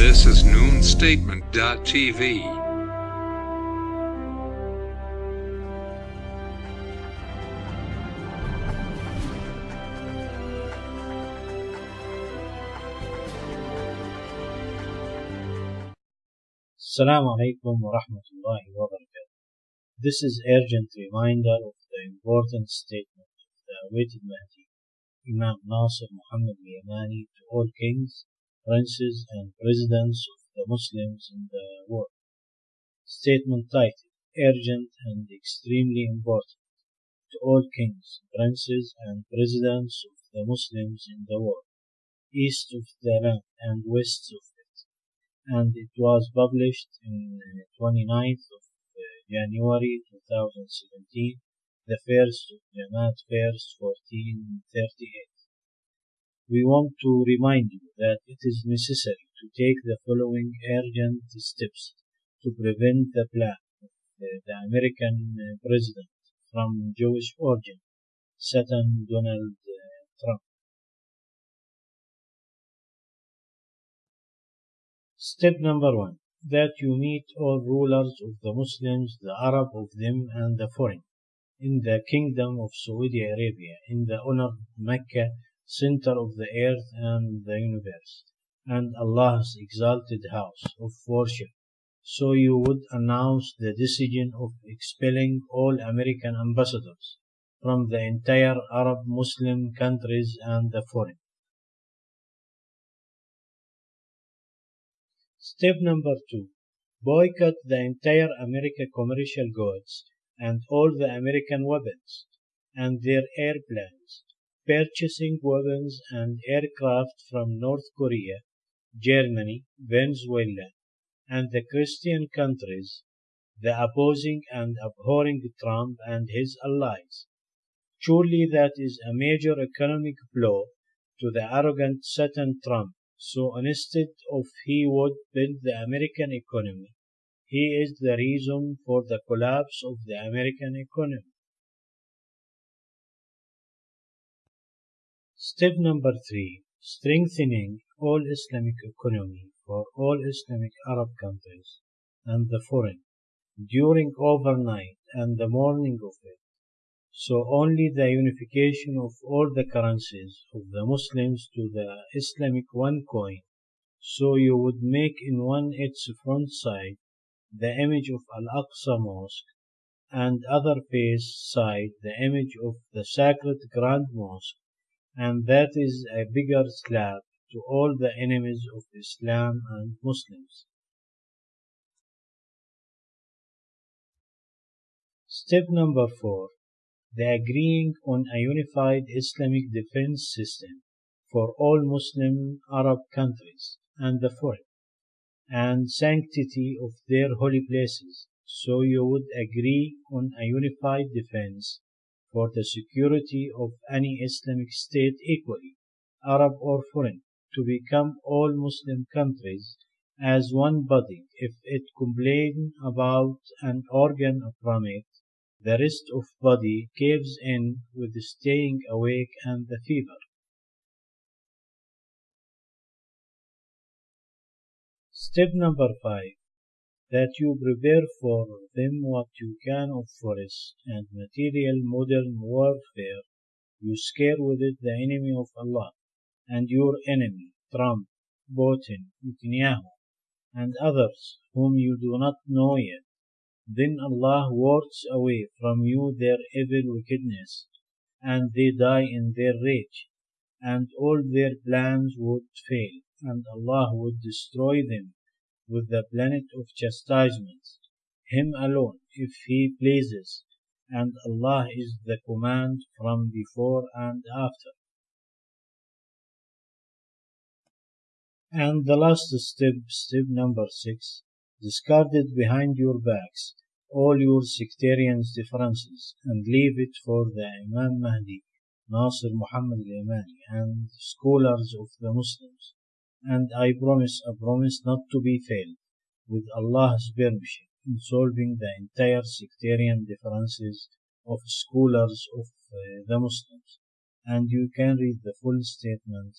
This is noonstatement.tv. Assalamu alaikum wa rahmatullahi wa barakatuh. This is urgent reminder of the important statement of the awaited Mahdi, Imam Nasir Muhammad Yamani to all kings, princes and presidents of the Muslims in the world. Statement titled Urgent and Extremely Important to all kings, princes and presidents of the Muslims in the world, east of the land and west of it and it was published in 29th of uh, January 2017, the first of Jamaat 1st 1438. We want to remind you that it is necessary to take the following urgent steps to prevent the plan of uh, the American uh, president from Jewish origin, Satan Donald Trump. Step number one that you meet all rulers of the Muslims, the Arab of them and the foreign, in the kingdom of Saudi Arabia, in the honored Mecca, center of the earth and the universe, and Allah's exalted house of worship. So you would announce the decision of expelling all American ambassadors from the entire Arab Muslim countries and the foreign. Step number two boycott the entire American commercial goods and all the American weapons and their airplanes, purchasing weapons and aircraft from North Korea, Germany, Venezuela, and the Christian countries, the opposing and abhorring Trump and his allies. Surely that is a major economic blow to the arrogant Satan Trump so instead of he would build the American economy, he is the reason for the collapse of the American economy. Step number three, strengthening all Islamic economy for all Islamic Arab countries and the foreign during overnight and the morning of it. So only the unification of all the currencies of the Muslims to the Islamic one coin, so you would make in one its front side the image of Al-Aqsa Mosque, and other face side the image of the sacred Grand Mosque, and that is a bigger slap to all the enemies of Islam and Muslims. Step number four the agreeing on a unified Islamic defense system for all Muslim Arab countries and the foreign, and sanctity of their holy places, so you would agree on a unified defense for the security of any Islamic state equally, Arab or foreign, to become all Muslim countries as one body if it complain about an organ from it the rest of body caves in with the staying awake and the fever. Step number five that you prepare for them what you can of forest and material modern warfare. You scare with it the enemy of Allah and your enemy, Trump, Putin, Netanyahu, and others whom you do not know yet then Allah wards away from you their evil wickedness, and they die in their rage, and all their plans would fail, and Allah would destroy them with the planet of chastisement, Him alone, if He pleases, and Allah is the command from before and after. And the last step, step number six, discarded behind your backs all your sectarian differences and leave it for the Imam Mahdi, Nasir Muhammad al-Yamani and scholars of the Muslims. And I promise, I promise not to be failed, with Allah's permission, in solving the entire sectarian differences of scholars of uh, the Muslims. And you can read the full statement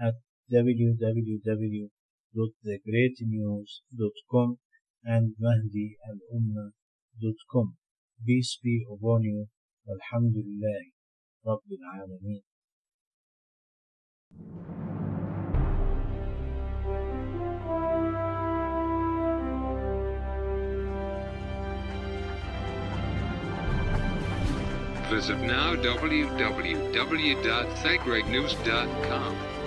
at www.thegreatnews.com and mahdialumma.com. Peace be upon you. Alhamdulillah. Rabbil Alameen. Visit now www.thegreatnews.com.